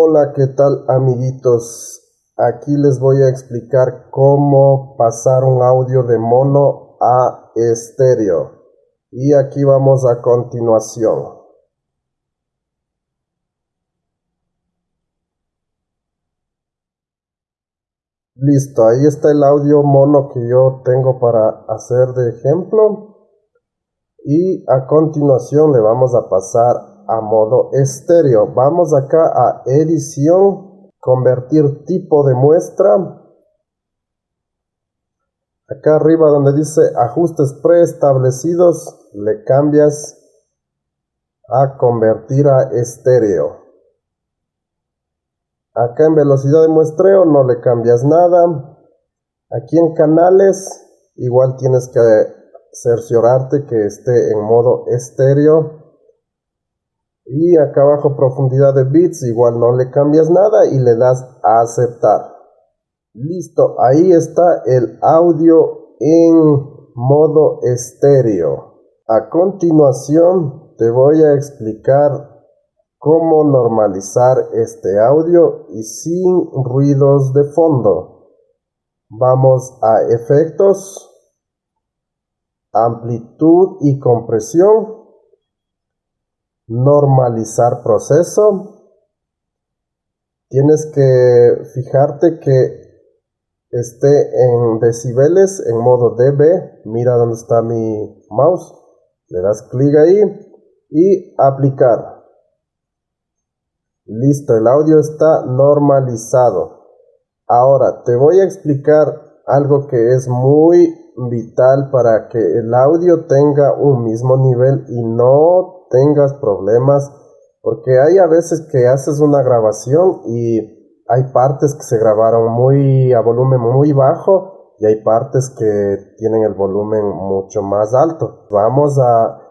Hola, ¿qué tal amiguitos? Aquí les voy a explicar cómo pasar un audio de mono a estéreo. Y aquí vamos a continuación. Listo, ahí está el audio mono que yo tengo para hacer de ejemplo. Y a continuación le vamos a pasar a modo estéreo. Vamos acá a edición, convertir tipo de muestra. Acá arriba donde dice ajustes preestablecidos, le cambias a convertir a estéreo. Acá en velocidad de muestreo no le cambias nada. Aquí en canales igual tienes que cerciorarte que esté en modo estéreo. Y acá abajo profundidad de bits igual no le cambias nada y le das a aceptar. Listo, ahí está el audio en modo estéreo. A continuación te voy a explicar cómo normalizar este audio y sin ruidos de fondo. Vamos a efectos, amplitud y compresión, normalizar proceso. Tienes que fijarte que esté en decibeles en modo dB. Mira dónde está mi mouse. Le das clic ahí y aplicar. Listo, el audio está normalizado. Ahora te voy a explicar algo que es muy vital para que el audio tenga un mismo nivel y no tengas problemas porque hay a veces que haces una grabación y hay partes que se grabaron muy a volumen muy bajo y hay partes que tienen el volumen mucho más alto. Vamos a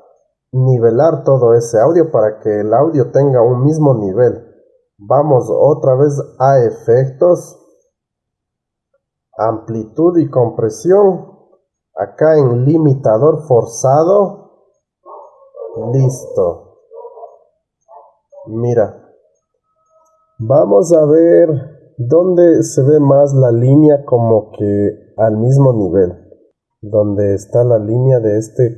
nivelar todo ese audio para que el audio tenga un mismo nivel. Vamos otra vez a efectos, amplitud y compresión. Acá en limitador forzado. Listo. Mira. Vamos a ver dónde se ve más la línea como que al mismo nivel. Donde está la línea de este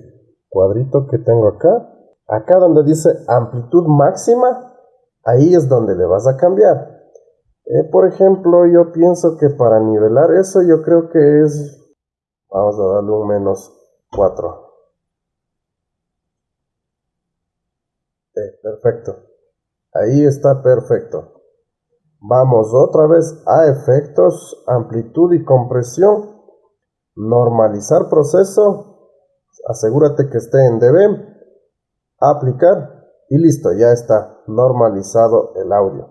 cuadrito que tengo acá. Acá donde dice amplitud máxima ahí es donde le vas a cambiar. Eh, por ejemplo, yo pienso que para nivelar eso yo creo que es, vamos a darle un menos 4. Eh, perfecto. Ahí está perfecto. Vamos otra vez a efectos, amplitud y compresión. Normalizar proceso. Asegúrate que esté en dB. Aplicar y listo, ya está normalizado el audio.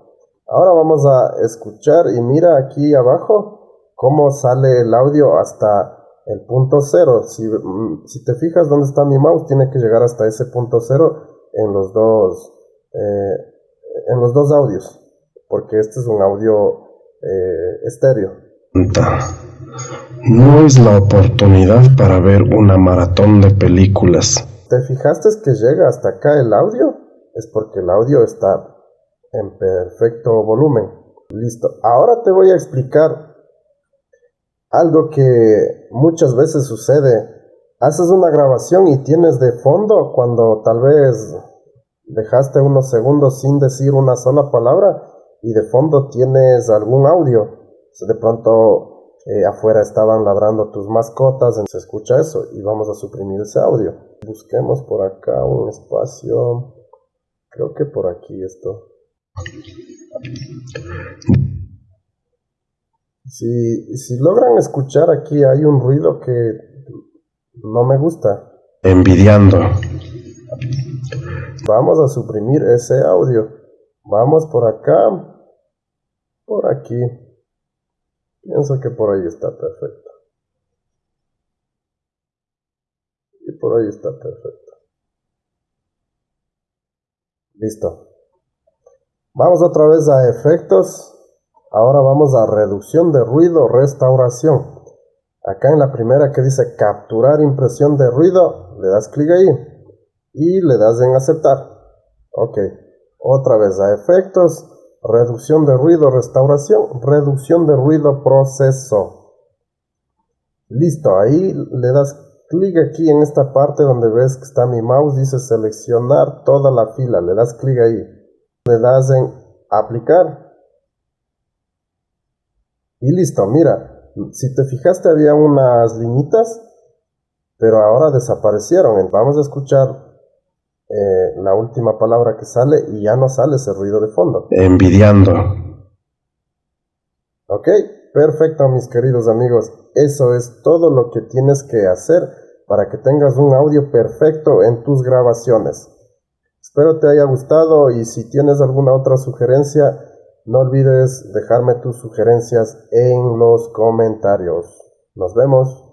Ahora vamos a escuchar y mira aquí abajo cómo sale el audio hasta el punto cero. Si, mm, te fijas dónde está mi mouse, tiene que llegar hasta ese punto cero en los dos, eh, en los dos audios, porque este es un audio eh, estéreo. No es la oportunidad para ver una maratón de películas. ¿Te fijaste que llega hasta acá el audio? es porque el audio está en perfecto volumen. Listo. Ahora te voy a explicar algo que muchas veces sucede. Haces una grabación y tienes de fondo cuando tal vez dejaste unos segundos sin decir una sola palabra y de fondo tienes algún audio. De pronto eh, afuera estaban ladrando tus mascotas, se escucha eso y vamos a suprimir ese audio. Busquemos por acá un espacio. Creo que por aquí esto. Si, si logran escuchar aquí hay un ruido que no me gusta. Envidiando. Vamos a suprimir ese audio. Vamos por acá. Por aquí. Pienso que por ahí está perfecto. Y por ahí está perfecto. Listo. Vamos otra vez a efectos. Ahora vamos a reducción de ruido, restauración. Acá en la primera que dice capturar impresión de ruido, le das clic ahí y le das en aceptar. Ok. Otra vez a efectos, reducción de ruido, restauración, reducción de ruido, proceso. Listo, ahí le das clic aquí en esta parte donde ves que está mi mouse, dice seleccionar toda la fila, le das clic ahí, le das en aplicar y listo, mira, si te fijaste había unas liñitas, pero ahora desaparecieron. Vamos a escuchar eh, la última palabra que sale y ya no sale ese ruido de fondo. Envidiando. Ok, perfecto mis queridos amigos. Eso es todo lo que tienes que hacer para que tengas un audio perfecto en tus grabaciones. Espero te haya gustado y si tienes alguna otra sugerencia, no olvides dejarme tus sugerencias en los comentarios. Nos vemos.